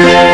Yeah.